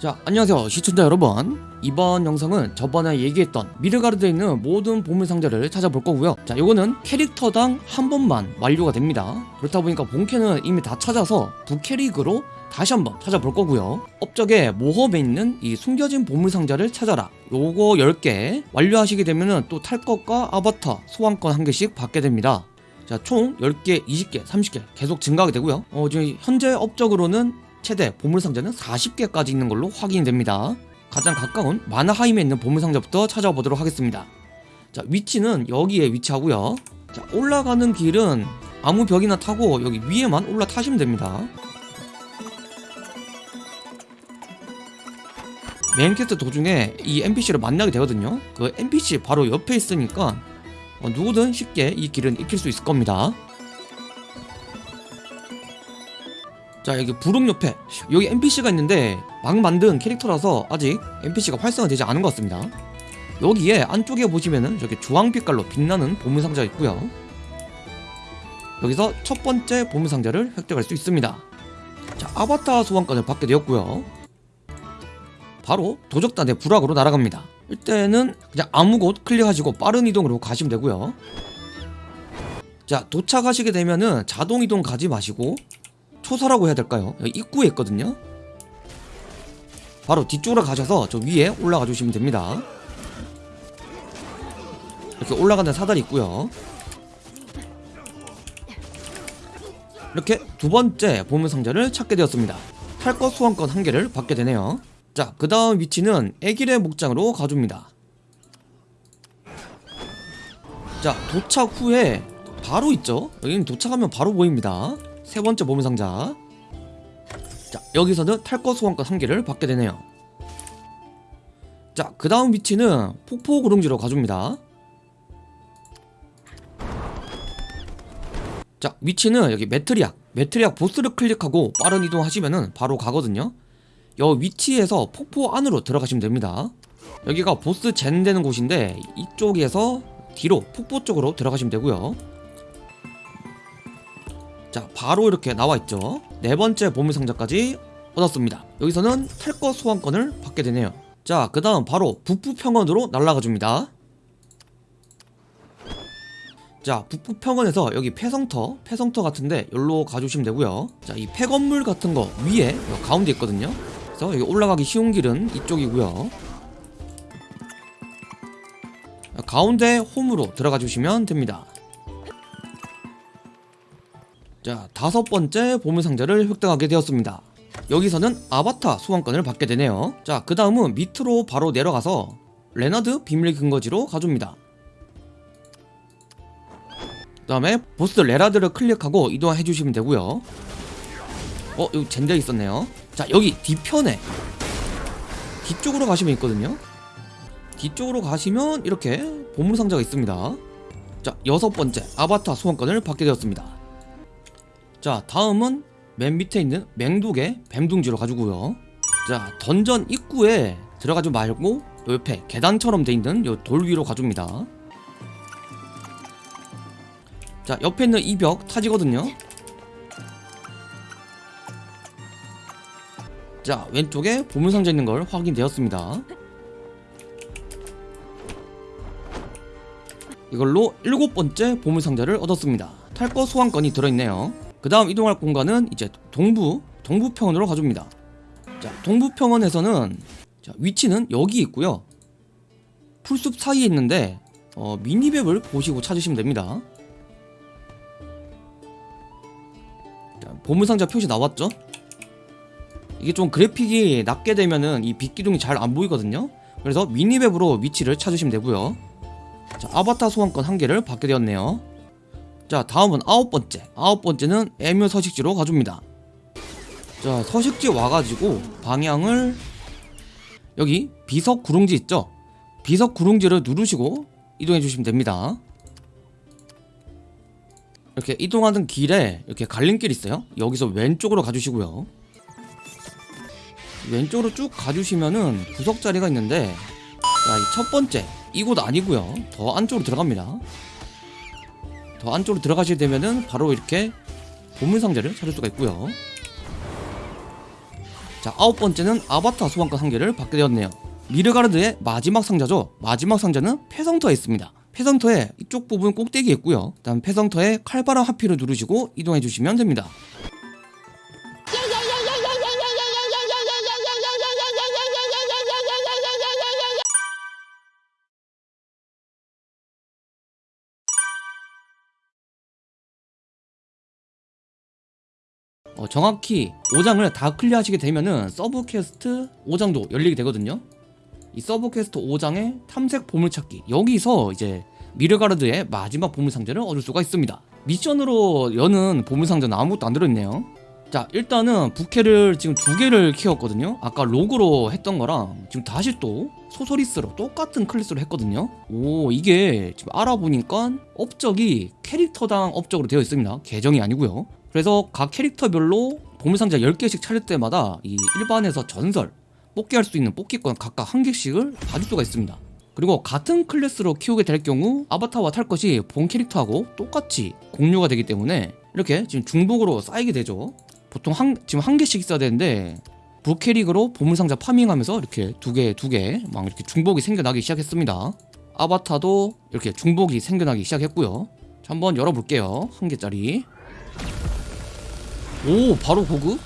자 안녕하세요 시청자 여러분. 이번 영상은 저번에 얘기했던 미르가르드에 있는 모든 보물상자를 찾아볼 거고요. 자 요거는 캐릭터당 한 번만 완료가 됩니다. 그렇다 보니까 본캐는 이미 다 찾아서 부캐릭으로 다시 한번 찾아볼 거고요. 업적에 모험에 있는 이 숨겨진 보물상자를 찾아라. 요거 10개 완료하시게 되면은 또탈 것과 아바타 소환권 한 개씩 받게 됩니다. 자 총 10개, 20개, 30개 계속 증가하게 되고요. 어 지금 현재 업적으로는 최대 보물상자는 40개까지 있는 걸로 확인됩니다. 가장 가까운 마나하임에 있는 보물상자부터 찾아보도록 하겠습니다. 자 위치는 여기에 위치하고요. 자 올라가는 길은 아무 벽이나 타고 여기 위에만 올라타시면 됩니다. main quest 도중에 이 NPC를 만나게 되거든요. 그 NPC 바로 옆에 있으니까 어, 누구든 쉽게 이 길은 익힐 수 있을 겁니다. 자 여기 부록 옆에. 여기 NPC가 있는데 막 만든 캐릭터라서 아직 NPC가 활성화되지 않은 것 같습니다. 여기에 안쪽에 보시면은 저기 주황빛깔로 빛나는 보물상자가 있고요. 여기서 첫 번째 보물상자를 획득할 수 있습니다. 자 아바타 소환권을 받게 되었고요. 바로 도적단의 부락으로 날아갑니다. 이때는 그냥 아무 곳 클릭하시고 빠른 이동으로 가시면 되고요. 자 도착하시게 되면은 자동 이동 가지 마시고 초사라고 해야 될까요? 입구에 있거든요. 바로 뒤쪽으로 가셔서 저 위에 올라가 주시면 됩니다. 이렇게 올라가는 사다리 있고요. 이렇게 두 번째 보물 상자를 찾게 되었습니다. 탈것 소환권 한 개를 받게 되네요. 자 그 다음 위치는 애길의 목장으로 가줍니다. 자 도착 후에 바로 있죠? 여기는 도착하면 바로 보입니다 세 번째 보물상자. 자 여기서는 탈것 소환권 한 개를 받게 되네요. 자그 다음 위치는 폭포 구릉지로 가줍니다. 자 위치는 여기 메트리악. 메트리악 보스를 클릭하고 빠른 이동하시면은 바로 가거든요. 여 위치에서 폭포 안으로 들어가시면 됩니다. 여기가 보스 젠 되는 곳인데 이쪽에서 뒤로 폭포 쪽으로 들어가시면 되고요 자 바로 이렇게 나와있죠. 네 번째 보물상자까지 얻었습니다. 여기서는 탈것 소환권을 받게 되네요. 자그 다음 바로 북부평원으로 날아가 줍니다. 자 북부평원에서 여기 폐성터 폐성터 같은데 여기로 가주시면 되고요. 자이 폐건물 같은 거 위에 가운데 있거든요. 그래서 여기 올라가기 쉬운 길은 이쪽이고요. 가운데 홈으로 들어가 주시면 됩니다 자 다섯 번째 보물상자를 획득하게 되었습니다. 여기서는 아바타 소환권을 받게 되네요. 자 그 다음은 밑으로 바로 내려가서 레나드 비밀 근거지로 가줍니다. 그 다음에 보스 레라드를 클릭하고 이동해 주시면 되고요. 어 여기 젠데 있었네요. 자 여기 뒤편에 뒤쪽으로 가시면 있거든요. 뒤쪽으로 가시면 이렇게 보물상자가 있습니다. 자 여섯 번째 아바타 소환권을 받게 되었습니다 자 다음은 맨 밑에 있는 맹독의 뱀둥지로 가지고요. 자 던전 입구에 들어가지 말고 요 옆에 계단처럼 돼 있는 요 돌 위로 가줍니다. 자 옆에 있는 이 벽 타지거든요. 자 왼쪽에 보물상자 있는 걸 확인되었습니다. 이걸로 일곱 번째 보물상자를 얻었습니다. 탈거 소환권이 들어있네요 그 다음 이동할 공간은 이제 동부 동부평원으로 가줍니다. 자 동부평원에서는 자, 위치는 여기 있고요. 풀숲 사이에 있는데 어, 미니맵을 보시고 찾으시면 됩니다. 자, 보물상자 표시 나왔죠? 이게 좀 그래픽이 낮게 되면은 이 빛기둥이 잘 안 보이거든요. 그래서 미니맵으로 위치를 찾으시면 되고요. 자 아바타 소환권 한 개를 받게 되었네요 자 다음은 아홉 번째. 아홉 번째는 애묘 서식지로 가줍니다. 자 서식지 와가지고 방향을 여기 비석 구릉지 있죠? 비석 구릉지를 누르시고 이동해 주시면 됩니다. 이렇게 이동하는 길에 이렇게 갈림길 있어요? 여기서 왼쪽으로 가주시고요. 왼쪽으로 쭉 가주시면은 구석 자리가 있는데 자 이 첫 번째. 이곳 아니고요. 더 안쪽으로 들어갑니다 더 안쪽으로 들어가시게 되면은 바로 이렇게 보물 상자를 찾을 수가 있고요. 자 아홉 번째는 아바타 소환권 한 개를 받게 되었네요. 미르가르드의 마지막 상자죠. 마지막 상자는 폐성터에 있습니다. 폐성터에 이쪽 부분 꼭대기에 있고요. 다음 폐성터에 칼바람 하피를 누르시고 이동해 주시면 됩니다 어, 정확히 5장을 다 클리어하시게 되면은 sub quest 5장도 열리게 되거든요. 이 sub quest 5장의 탐색 보물찾기 여기서 이제 미드가르드의 마지막 보물상자를 얻을 수가 있습니다. 미션으로 여는 보물상자는 아무것도 안 들어있네요. 자 일단은 부캐를 지금 두 개를 키웠거든요. 아까 Rogue로 했던 거랑 지금 다시 또 Sorceress로 똑같은 클래스로 했거든요. 오 이게 지금 알아보니까 업적이 캐릭터당 업적으로 되어 있습니다. 계정이 아니고요. 그래서 각 캐릭터별로 보물상자 10개씩 차릴 때마다 이 일반에서 전설 뽑기 할 수 있는 뽑기권 각각 한 개씩을 받을 수가 있습니다. 그리고 같은 클래스로 키우게 될 경우 아바타와 탈 것이 본 캐릭터하고 똑같이 공유가 되기 때문에 이렇게 지금 중복으로 쌓이게 되죠. 보통 한 지금 한 개씩 있어야 되는데 부캐릭으로 보물상자 파밍하면서 이렇게 두 개 두 개 막 이렇게 중복이 생겨나기 시작했습니다. 아바타도 이렇게 중복이 생겨나기 시작했고요. 자, 한번 열어볼게요. 한 개짜리. 오 바로 고급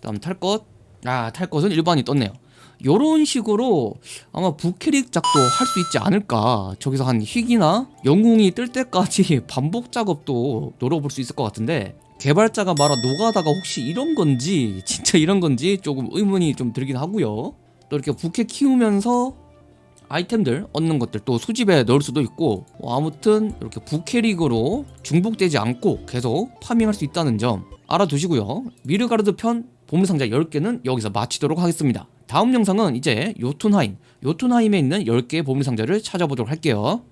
다음 탈 것. 아, 탈 것은 일반이 떴네요. 요런 식으로 아마 부캐릭 작도 할 수 있지 않을까. 저기서 한 희귀나 영웅이 뜰 때까지 반복 작업도 노려볼 수 있을 것 같은데 개발자가 말한 노가다가 혹시 이런 건지 진짜 이런 건지 조금 의문이 좀 들긴 하고요. 또 이렇게 부캐 키우면서 아이템들 얻는 것들 또 수집에 넣을 수도 있고 뭐 아무튼 이렇게 부캐릭으로 중복되지 않고 계속 파밍할 수 있다는 점 알아두시고요. 미르가르드 편 보물상자 10개는 여기서 마치도록 하겠습니다. 다음 영상은 이제 요툰하임 요툰하임에 있는 10개의 보물상자를 찾아보도록 할게요